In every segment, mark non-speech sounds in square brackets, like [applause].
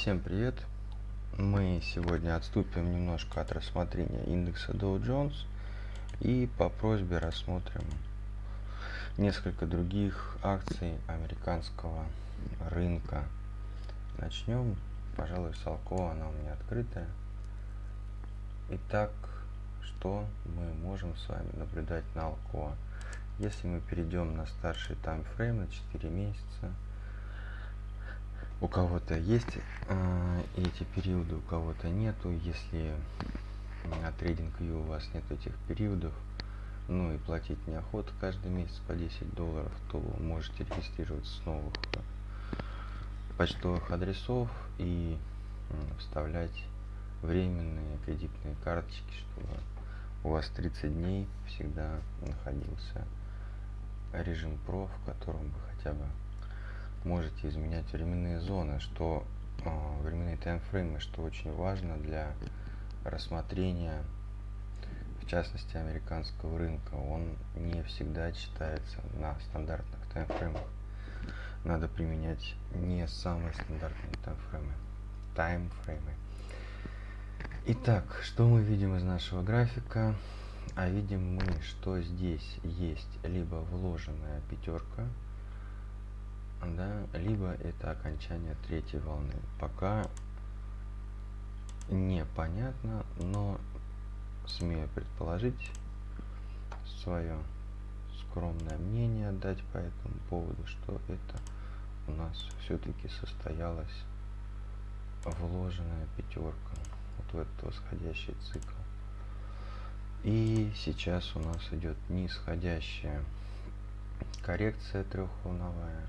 Всем привет! Мы сегодня отступим немножко от рассмотрения индекса Dow Jones и по просьбе рассмотрим несколько других акций американского рынка. Начнем, пожалуй, с Алко, она у меня открытая. Итак, что мы можем с вами наблюдать на Алко? Если мы перейдем на старший таймфрейм на 4 месяца, у кого-то есть э, эти периоды, у кого-то нету. Если на трейдинг у вас нет этих периодов, ну и платить неохота каждый месяц по 10 долларов, то можете регистрироваться с новых почтовых адресов и э, вставлять временные кредитные карточки, чтобы у вас 30 дней всегда находился режим ПРО, в котором вы хотя бы можете изменять временные зоны, что э, временные таймфреймы, что очень важно для рассмотрения, в частности, американского рынка. Он не всегда читается на стандартных таймфреймах. Надо применять не самые стандартные таймфреймы. Таймфреймы. Итак, что мы видим из нашего графика? А видим мы, что здесь есть либо вложенная пятерка, да, либо это окончание третьей волны. Пока непонятно, но смею предположить свое скромное мнение дать по этому поводу, что это у нас все-таки состоялась вложенная пятерка вот в этот восходящий цикл. И сейчас у нас идет нисходящая коррекция трехволновая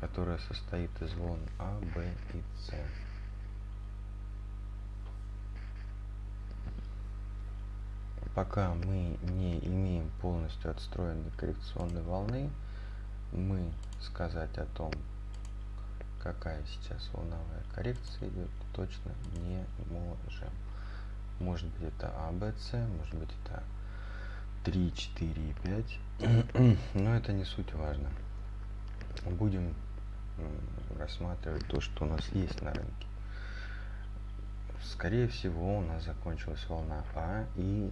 которая состоит из волн А, Б и С. Пока мы не имеем полностью отстроенной коррекционной волны, мы сказать о том, какая сейчас волновая коррекция идет, точно не можем. Может быть это А, Б, С, может быть это 3, 4 и 5, [clears throat] но это не суть важно. Будем рассматривать то, что у нас есть на рынке. Скорее всего, у нас закончилась волна А и,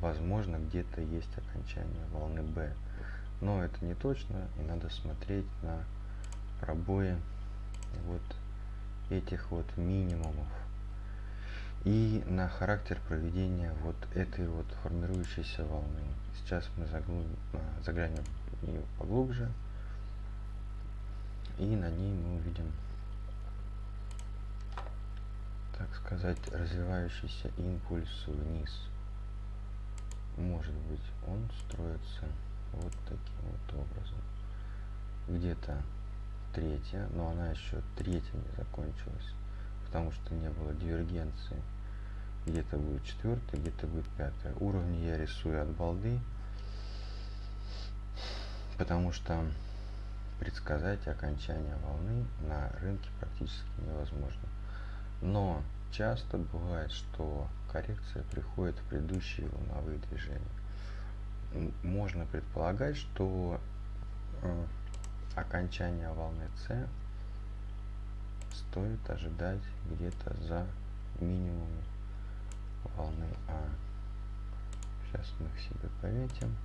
возможно, где-то есть окончание волны Б. Но это не точно, и надо смотреть на пробои вот этих вот минимумов и на характер проведения вот этой вот формирующейся волны. Сейчас мы заглянем в нее поглубже и на ней мы увидим так сказать развивающийся импульс вниз. Может быть он строится вот таким вот образом. Где-то третья но она еще третья не закончилась потому что не было дивергенции. Где-то будет четвертая где-то будет пятая. Уровни я рисую от балды потому что предсказать окончание волны на рынке практически невозможно. Но часто бывает, что коррекция приходит в предыдущие волновые движения. Можно предполагать, что э, окончание волны С стоит ожидать где-то за минимум волны А. Сейчас мы их себе пометим.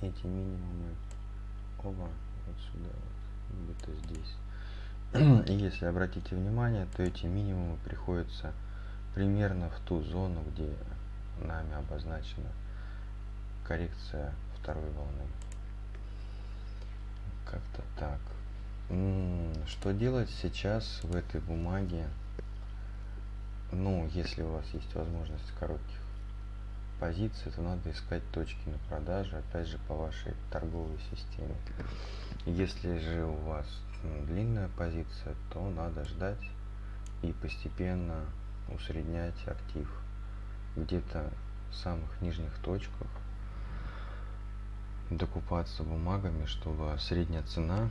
Эти минимумы. Оба вот сюда вот где-то здесь. И [clears throat] если обратите внимание то эти минимумы приходятся примерно в ту зону где нами обозначена коррекция второй волны. Как-то так. Что делать сейчас в этой бумаге? Ну если у вас есть возможность коротких позиции, то надо искать точки на продаже, опять же, по вашей торговой системе. Если же у вас длинная позиция, то надо ждать и постепенно усреднять актив где-то в самых нижних точках, докупаться бумагами, чтобы средняя цена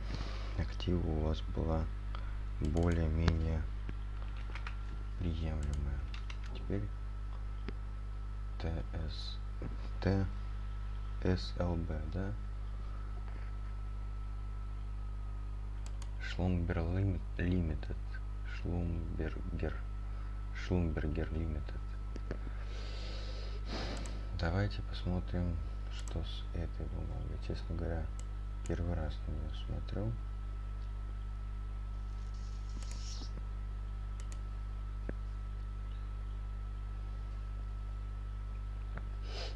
актива у вас была более-менее приемлемая. Теперь TST SLB, да? Шлумбер Лимитед. Шлумбергер. Шлумбергер Лимитед. Давайте посмотрим, что с этой бумагой. Честно говоря, первый раз на нее смотрю.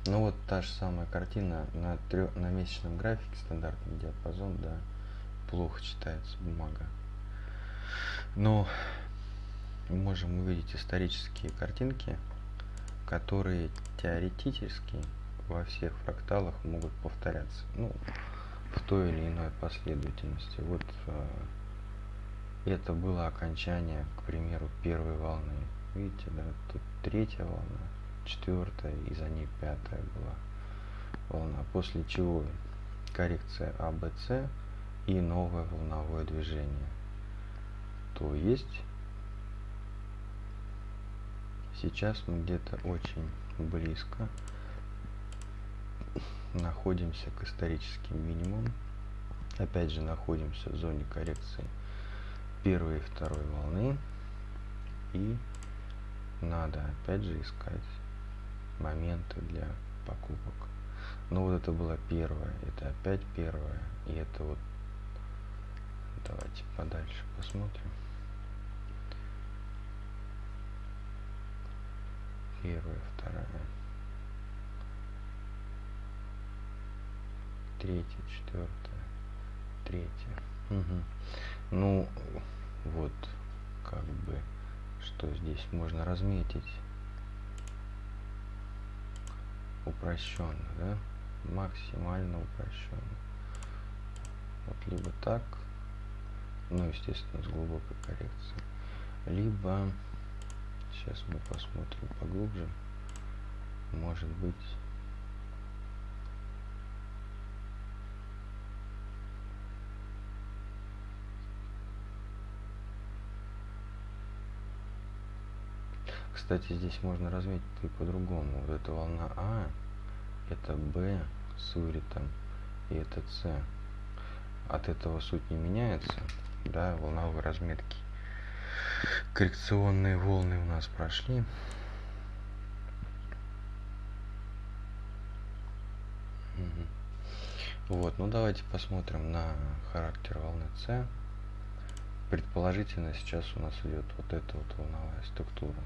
Ну вот та же самая картина на, трё... на месячном графике, стандартный диапазон, да, плохо читается бумага. Но можем увидеть исторические картинки, которые теоретически во всех фракталах могут повторяться. Ну, в той или иной последовательности. Вот э, это было окончание, к примеру, первой волны. Видите, да, тут третья волна, четвертая и за ней пятая была волна. После чего коррекция АБЦ и новое волновое движение. То есть сейчас мы где-то очень близко находимся к историческим минимумам. Опять же находимся в зоне коррекции первой и второй волны. И надо опять же искать моменты для покупок. Ну вот это была первая, это опять первая, и это вот давайте подальше посмотрим. Первая, вторая, третья, четвертая, третья. Угу. Ну вот, как бы, что здесь можно разметить упрощенно, да? Максимально упрощенно. Вот либо так, ну, естественно, с глубокой коррекцией, либо, сейчас мы посмотрим поглубже, может быть, Кстати, здесь можно разметить и по-другому. Вот эта волна А, это Б с вылетом, и это С. От этого суть не меняется, да, волновой разметки. Коррекционные волны у нас прошли. Вот, ну давайте посмотрим на характер волны С. Предположительно сейчас у нас идет вот эта вот волновая структура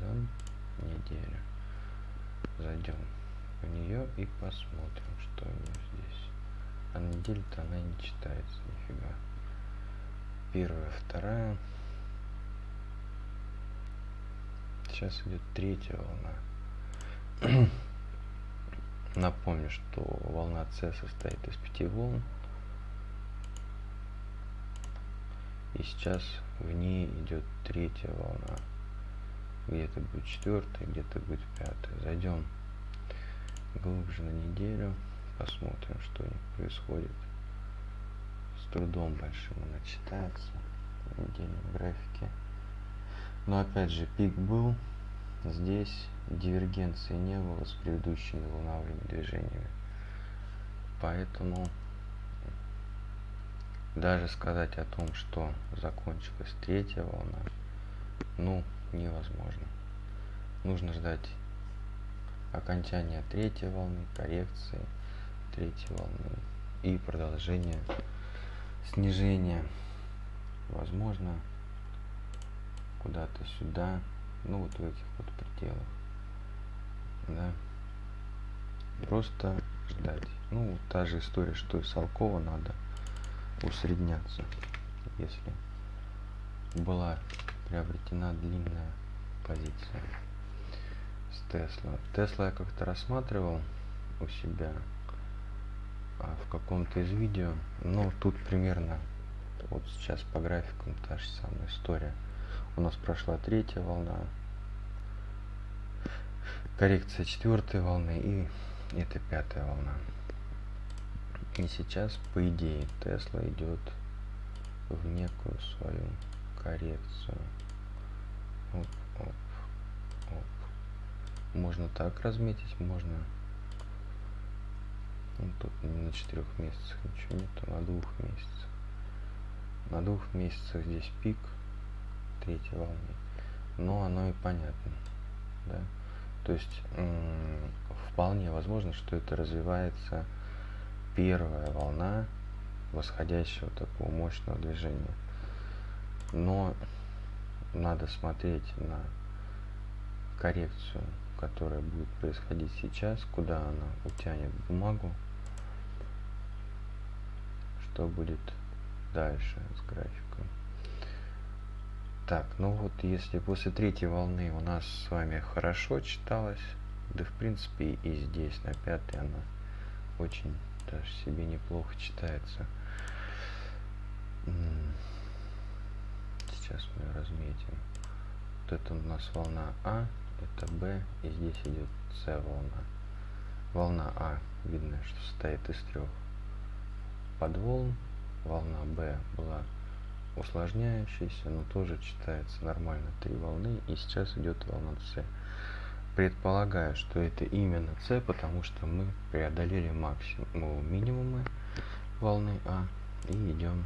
да, неделя. Зайдем в нее и посмотрим, что у нее здесь. А неделя-то она не читается нифига. Первая, вторая. Сейчас идет третья волна. [clears throat] Напомню, что волна С состоит из пяти волн. И сейчас в ней идет третья волна где-то будет четвертая, где-то будет пятая. Зайдем глубже на неделю, посмотрим, что у них происходит. С трудом большим она читается в недельном графике. Но опять же, пик был. Здесь дивергенции не было с предыдущими волновыми движениями. Поэтому даже сказать о том, что закончилась третья волна, ну, невозможно. Нужно ждать окончания третьей волны, коррекции третьей волны и продолжения снижения. Возможно, куда-то сюда, ну вот в этих вот пределах. Да. Просто ждать. Ну, та же история, что и Салкова надо усредняться. Если была приобретена длинная позиция с Тесла. Тесла я как-то рассматривал у себя а, в каком-то из видео, но тут примерно вот сейчас по графикам та же самая история. У нас прошла третья волна, коррекция четвертой волны и это пятая волна. И сейчас, по идее, Тесла идет в некую свою коррекцию. Оп, оп, оп. Можно так разметить, можно Ну, тут не на четырех месяцах ничего нету, на двух месяцах. На двух месяцах здесь пик третьей волны. Но оно и понятно. Да? То есть вполне возможно, что это развивается первая волна восходящего такого мощного движения. Но надо смотреть на коррекцию, которая будет происходить сейчас, куда она утянет бумагу, что будет дальше с графиком. Так, ну вот если после третьей волны у нас с вами хорошо читалось, да в принципе и здесь на пятой она очень даже себе неплохо читается. Сейчас мы разметим. Вот это у нас волна А, это Б, и здесь идет С волна. Волна А, видно, что состоит из трех подволн. Волна Б была усложняющаяся, но тоже читается нормально три волны. И сейчас идет волна С. Предполагаю, что это именно С, потому что мы преодолели максимум минимумы волны А и идем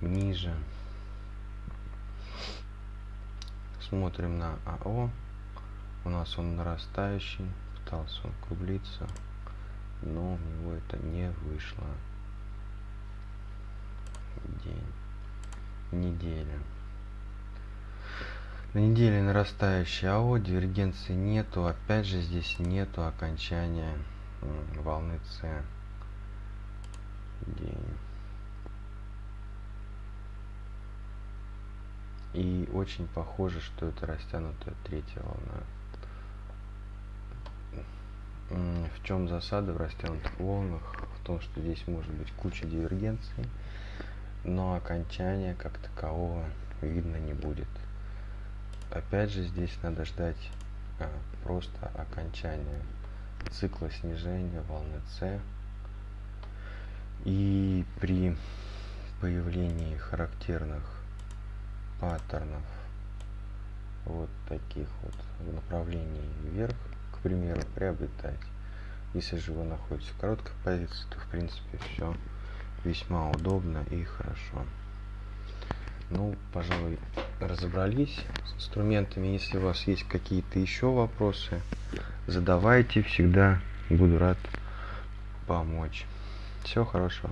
ниже. Смотрим на АО. У нас он нарастающий, пытался он круглиться, но у него это не вышло. День, неделя. На неделе нарастающий АО, дивергенции нету, опять же здесь нету окончания волны С. День. И очень похоже, что это растянутая третья волна. В чем засада в растянутых волнах? В том, что здесь может быть куча дивергенций, но окончания как такового видно не будет. Опять же, здесь надо ждать а, просто окончания цикла снижения волны С. И при появлении характерных паттернов вот таких вот в направлении вверх, к примеру, приобретать. Если же вы находитесь в короткой позиции, то в принципе все весьма удобно и хорошо. Ну, пожалуй, разобрались с инструментами. Если у вас есть какие-то еще вопросы, задавайте. Всегда буду рад помочь. Всего хорошего.